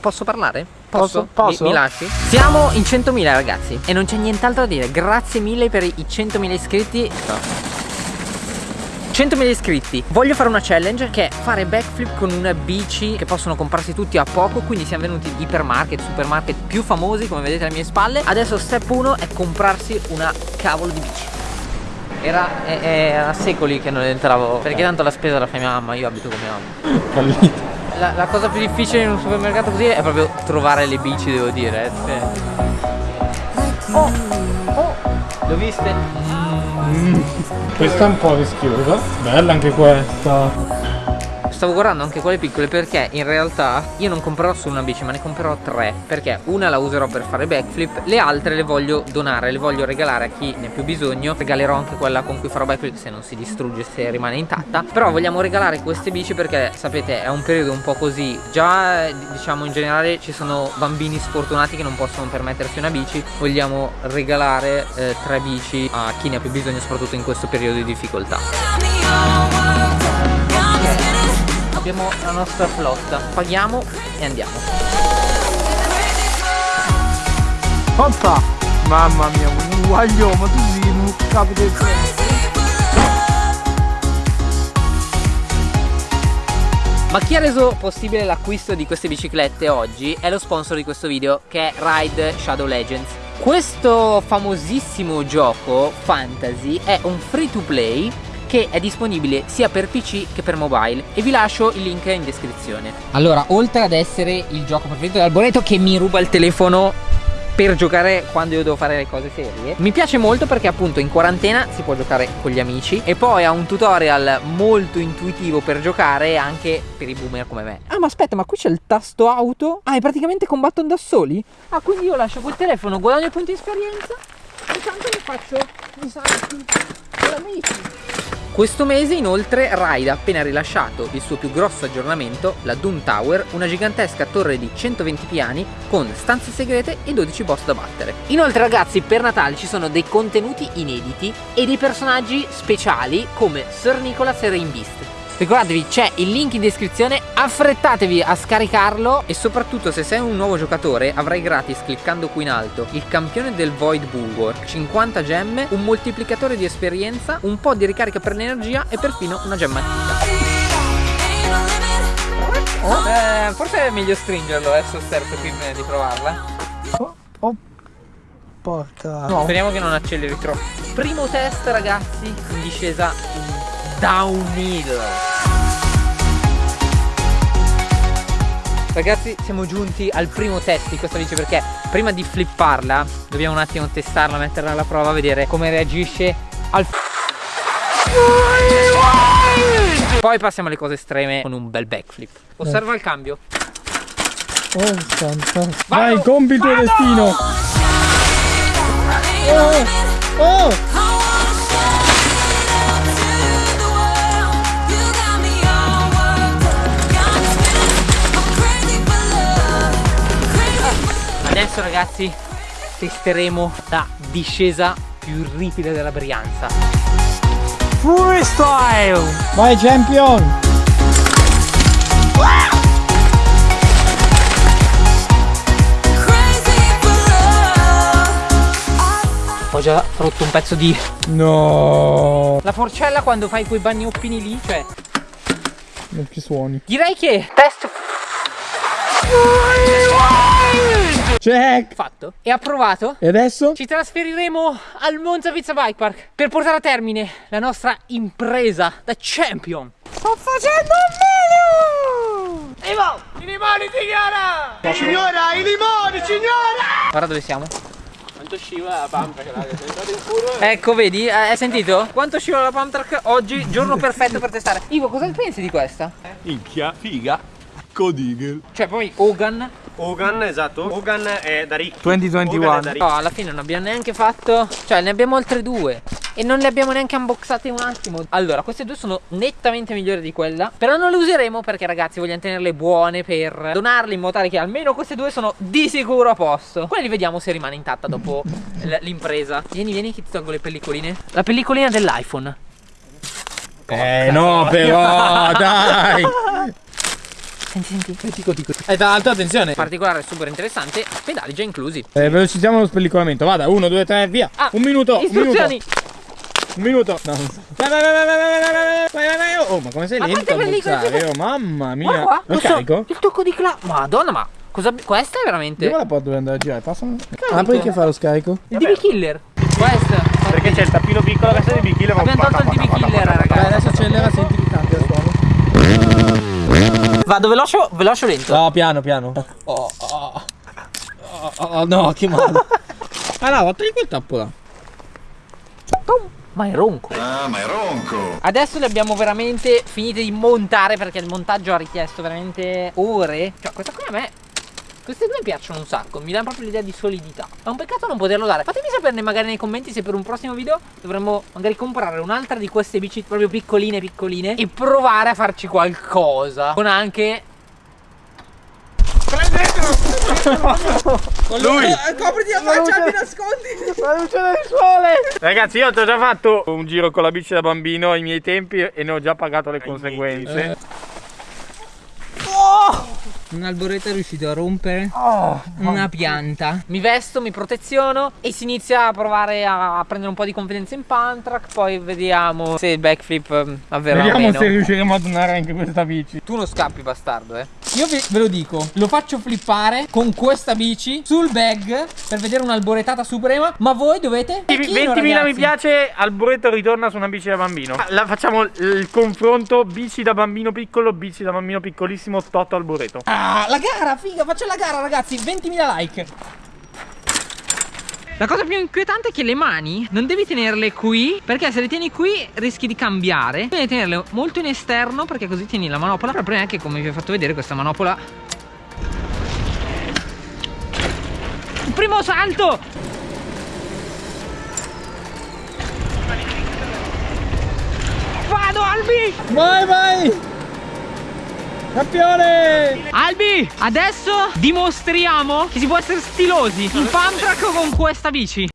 Posso parlare? Posso? Posso? Mi, mi lasci? Siamo in 100.000 ragazzi E non c'è nient'altro da dire. Grazie mille per i 100.000 iscritti. 100.000 iscritti. Voglio fare una challenge che è fare backflip con una bici Che possono comprarsi tutti a poco. Quindi siamo venuti in ipermarket, supermarket più famosi Come vedete alle mie spalle. Adesso step 1 è comprarsi una cavolo di bici era, era secoli che non entravo. Perché tanto la spesa la fa mia mamma Io abito con mia mamma. Fallito la, la, cosa più difficile in un supermercato così è proprio trovare le bici, devo dire. Eh. Cioè. Oh, oh, le ho viste? Mm. Questa è un po' rischiosa. Bella anche questa stavo guardando anche quelle piccole perché in realtà io non comprerò solo una bici ma ne comprerò tre perché una la userò per fare backflip le altre le voglio donare le voglio regalare a chi ne ha più bisogno regalerò anche quella con cui farò backflip se non si distrugge se rimane intatta però vogliamo regalare queste bici perché sapete è un periodo un po' così già diciamo in generale ci sono bambini sfortunati che non possono permettersi una bici vogliamo regalare eh, tre bici a chi ne ha più bisogno soprattutto in questo periodo di difficoltà abbiamo la nostra flotta. Paghiamo e andiamo. Oppa mamma mia un guaglione ma tu sei un capo del Ma chi ha reso possibile l'acquisto di queste biciclette oggi è lo sponsor di questo video che è Ride Shadow Legends. Questo famosissimo gioco fantasy è un free to play che è disponibile sia per PC che per mobile e vi lascio il link in descrizione. Allora, oltre ad essere il gioco preferito dell'Alboreto che mi ruba il telefono per giocare quando io devo fare le cose serie Mi piace molto perché appunto in quarantena si può giocare con gli amici E poi ha un tutorial molto intuitivo per giocare anche per i boomer come me Ah ma aspetta ma qui c'è il tasto auto Ah e praticamente combattono da soli? Ah quindi io lascio quel telefono, guadagno punti di esperienza E tanto mi faccio i salti con amici questo mese inoltre Raid ha appena rilasciato il suo più grosso aggiornamento, la Doom Tower, una gigantesca torre di 120 piani con stanze segrete e 12 boss da battere. Inoltre ragazzi per Natale ci sono dei contenuti inediti e dei personaggi speciali come Sir Nicholas e Rain Beast. Ricordatevi c'è il link in descrizione Affrettatevi a scaricarlo. E soprattutto se sei un nuovo giocatore Avrai gratis cliccando qui in alto Il campione del Void Bulwark. 50 gemme Un moltiplicatore di esperienza Un po' di ricarica per l'energia E perfino una gemma antica Oh, eh, forse è meglio stringerlo eh, sosterzo prima di provarla. Oh, oh. Porca. No. Speriamo che non acceleri troppo. Primo test ragazzi in discesa in downhill Ragazzi siamo giunti al primo test di questa bici perché prima di flipparla dobbiamo un attimo testarla, metterla alla prova, vedere come reagisce al Poi passiamo alle cose estreme con un bel backflip. Osserva il cambio. Oh fantastico Vai, compi il tuo destino. Oh, oh ragazzi testeremo la discesa più ripida della Brianza Freestyle! Vai champion! Ho già rotto un pezzo di... No! La forcella quando fai quei bagnoppini lì, cioè... Non ci suoni. Direi che test Check. Fatto. E approvato. E adesso? Ci trasferiremo al Monza Pizza Bike Park Per portare a termine la nostra impresa da champion. Sto facendo un video! Imo I limoni signora! Signora i limoni signora! Guarda dove siamo. Quanto scivola la pump track raga, in Ecco vedi, eh, hai sentito? Quanto scivola la pump track oggi, giorno perfetto per testare. Ivo, cosa pensi di questa? Minchia, figa Codigel Cioè poi Hogan. Hogan, esatto. Hogan è da Rick 2021 da Rick. No, alla fine non abbiamo neanche fatto Cioè ne abbiamo altre due. E non le abbiamo neanche unboxate un attimo. Allora, queste due sono nettamente migliori di quella Però non le useremo perché ragazzi vogliamo tenerle buone Per donarle in modo tale che almeno queste due sono di sicuro a posto. Quelle li vediamo se rimane intatta dopo l'impresa. Vieni, vieni che ti tolgo le pellicoline. La pellicolina dell'iPhone. Eh no però, dai Senti, senti. Eh, dico, dico. E eh, tra l'altro, attenzione. Particolare super interessante, pedali già inclusi. Eh, velocizziamo lo spellicolamento. Vada, 1, 2, 3, via. Ah, un minuto. Istruzioni. Un minuto. Un minuto. No, non so. Vai, vai, vai, vai, vai, vai, vai, oh, oh, ma come sei ma lento a bussare? Oh, mamma mia. Ma qua, lo carico? So, il tocco di clap. Madonna, ma cosa... Questa è veramente... Io la porto dove andare a girare. Passami. Ah, poi che fa lo scarico? Il DB Killer. Questa. Perché c'è il tappino piccolo che sta di bikiller ma un po' Vado veloce o veloce o lento? No, piano, piano. Oh, oh, oh, oh, no, che male. Ah no, togli quel tappo là. Ma è ronco. Ah, ma è ronco! Adesso le abbiamo veramente finite di montare perché il montaggio ha richiesto veramente ore. Cioè, questa qui a me. Queste due mi piacciono un sacco, mi danno proprio l'idea di solidità. È un peccato non poterlo dare. Fatemi saperne magari nei commenti se per un prossimo video dovremmo magari comprare un'altra di queste bici proprio piccoline piccoline e provare a farci qualcosa. Con anche Lui! Copriti la faccia, mi nascondi. La luce del sole. Ragazzi io ti ho già fatto un giro con la bici da bambino ai miei tempi e ne ho già pagato le conseguenze. Un alboreto è riuscito a rompere una pianta. Mi vesto, mi proteziono e si inizia a provare a prendere un po' di confidenza in Pantrack. Poi vediamo se il backflip eh, avverrà Vediamo meno. se riusciremo a donare anche questa bici. Tu non scappi, bastardo, eh. Io ve, ve lo dico, lo faccio flippare con questa bici sul bag per vedere un'alboretata suprema, ma voi dovete 20.000 mi piace, Alboreto ritorna su una bici da bambino. La facciamo il confronto bici da bambino piccolo, bici da bambino piccolissimo, Toto Alboreto. Ah, la gara, figa, faccio la gara ragazzi, 20.000 like. La cosa più inquietante è che le mani non devi tenerle qui perché se le tieni qui rischi di cambiare. Devi tenerle molto in esterno perché così tieni la manopola. Però prima che come vi ho fatto vedere questa manopola Il primo salto! Vado Albi! Vai, vai. Campione. Albi, adesso dimostriamo che si può essere stilosi in pump track con questa bici.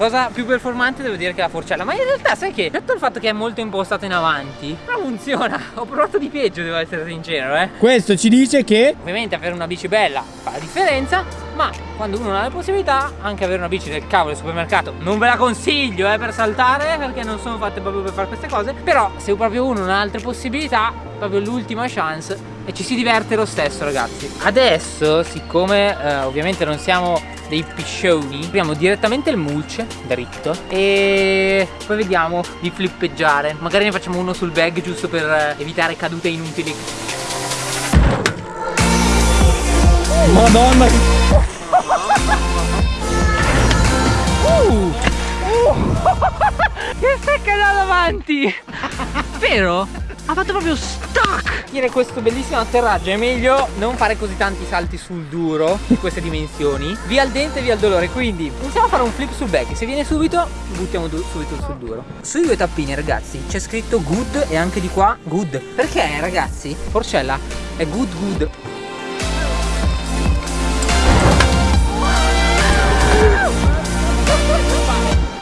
Cosa più performante devo dire che la forcella Ma in realtà sai che Detto il fatto che è molto impostato in avanti Però funziona. Ho provato di peggio devo essere sincero eh. Questo ci dice che Ovviamente avere una bici bella fa la differenza Ma quando uno ha la possibilità Anche avere una bici del cavolo del supermercato Non ve la consiglio eh, per saltare Perché non sono fatte proprio per fare queste cose Però se proprio uno non ha altre possibilità Proprio l'ultima chance E ci si diverte lo stesso ragazzi Adesso siccome eh, ovviamente non siamo dei piscioni Apriamo direttamente il mulch dritto E poi vediamo di flippeggiare Magari ne facciamo uno sul bag giusto per eh, evitare cadute inutili Madonna. Che secca da davanti Vero? Ha fatto proprio stuck Dire questo bellissimo atterraggio. È meglio non fare così tanti salti sul duro Di queste dimensioni. Via il dente, via il dolore. Quindi iniziamo a fare un flip sul back Se viene subito, buttiamo du- subito sul duro. Sui due tappini ragazzi C'è scritto good e anche di qua good. Perché ragazzi? Forcella è good good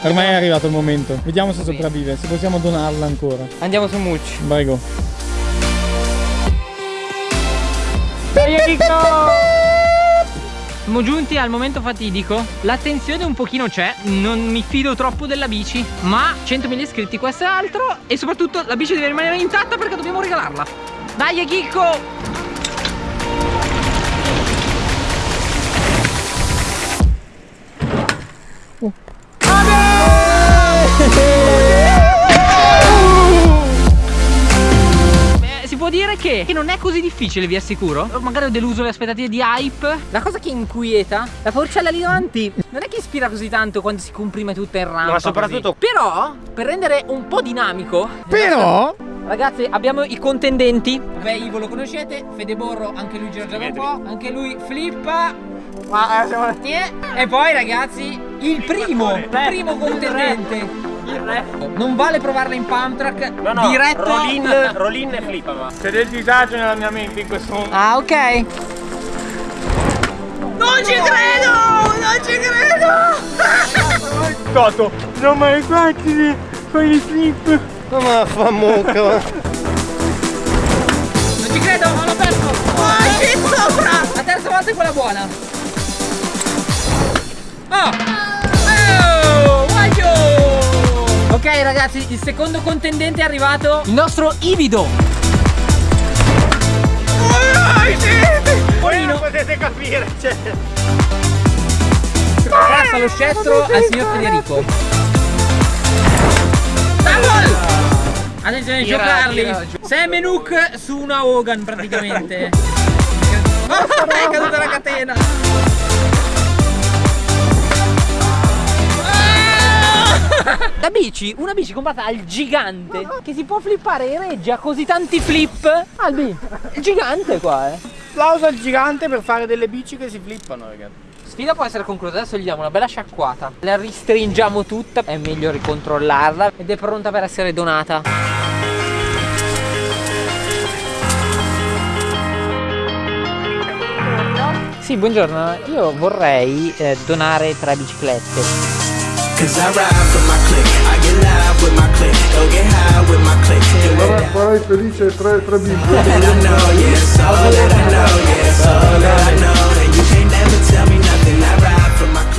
Ormai è arrivato il momento. Vediamo se sopravvive, se possiamo donarla ancora. Andiamo su mulch Prego. Siamo giunti al momento fatidico. L'attenzione un pochino c'è Non mi fido troppo della bici Ma 100.000 iscritti questo è altro E soprattutto la bici deve rimanere intatta perché dobbiamo regalarla. Dai Chicco Può dire che, che non è così difficile, vi assicuro. Magari ho deluso le aspettative di hype. La cosa che inquieta, la forcella lì davanti, non è che ispira così tanto quando si comprime tutta in rampa. Ma soprattutto- così. Però, per rendere un po' dinamico. Però Ragazzi, abbiamo i contendenti. Beh, Ivo lo conoscete, Fede Borro, anche lui gira già un po', anche lui flippa. Ma siamo... Eh, E poi ragazzi, il primo, il primo contendente. Il re. Non vale provarla in pump track, No, no, diretto. roll-in, roll-in e flippa, ma. C'è del disagio nella mia mente in questo momento. Ah, ok. Non ci credo! Non ci credo! Toto, non mai fatti fai i flip. Ma fa mucca. Non ci credo, ma l'ho perso! Oh, ci sopra! La terza volta è quella buona. Oh! Ok ragazzi, il secondo contendente è arrivato. Il nostro Ivido. Voi non potete capire, cioè. Passa lo scettro al signor Federico. Double! Attenzione, Tira, giocarli. tira, gio- Sam e Nook su una Hogan praticamente. è caduta la catena. Da bici, una bici comprata al gigante che si può flippare e regge a così tanti flip. Albi, gigante qua, eh. Applauso al gigante per fare delle bici che si flippano, ragazzi. Sfida può essere conclusa, adesso gli diamo una bella sciacquata. La ristringiamo tutta, è meglio ricontrollarla ed è pronta per essere donata. Sì, buongiorno, io vorrei eh, donare tre biciclette. Cause I ride for my click, I get live with my click, go get high with my click. And with that, farai felice tre, tre bimbi. that I know, it's all that I know, it's all that I know.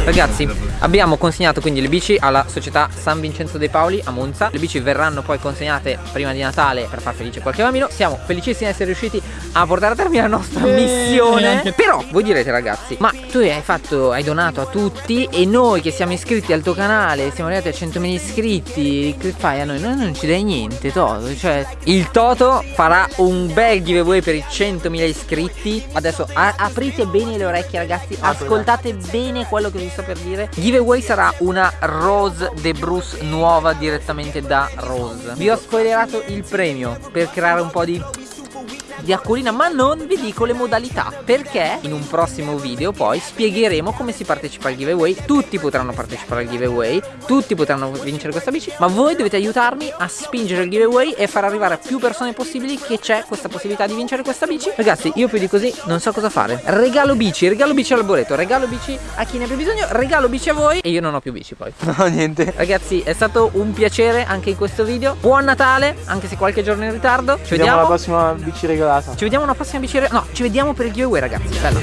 Ragazzi, abbiamo consegnato quindi le bici alla società San Vincenzo dei Paoli a Monza. Le bici verranno poi consegnate prima di Natale per far felice qualche bambino. Siamo felicissimi di essere riusciti a portare a termine la nostra missione. Però voi direte ragazzi, ma tu hai fatto, hai donato a tutti e noi che siamo iscritti al tuo canale, siamo arrivati a 100.000 iscritti, che fai a noi? Noi non ci dai niente, Toto. Cioè, il Toto farà un bel giveaway per i 100.000 iscritti. Adesso aprite bene le orecchie ragazzi, ascoltate bene quello che vi sto per dire. Giveaway sarà una Rose De Bruce nuova direttamente da Rose. Vi ho spoilerato il premio per creare un po' di di acquolina ma non vi dico le modalità perché in un prossimo video poi spiegheremo come si partecipa al giveaway. Tutti potranno partecipare al giveaway tutti potranno vincere questa bici ma voi dovete aiutarmi a spingere il giveaway e far arrivare a più persone possibili che c'è questa possibilità di vincere questa bici. Ragazzi io più di così non so cosa fare. Regalo bici regalo bici al boreto regalo bici a chi ne ha più bisogno regalo bici a voi e io non ho più bici poi. No, niente. ragazzi è stato un piacere anche in questo video. Buon Natale anche se qualche giorno in ritardo. Ci Vediamo vediamo. la prossima bici regalata. Ci vediamo alla prossima bici. No, ci vediamo per il giveaway, ragazzi. Bello.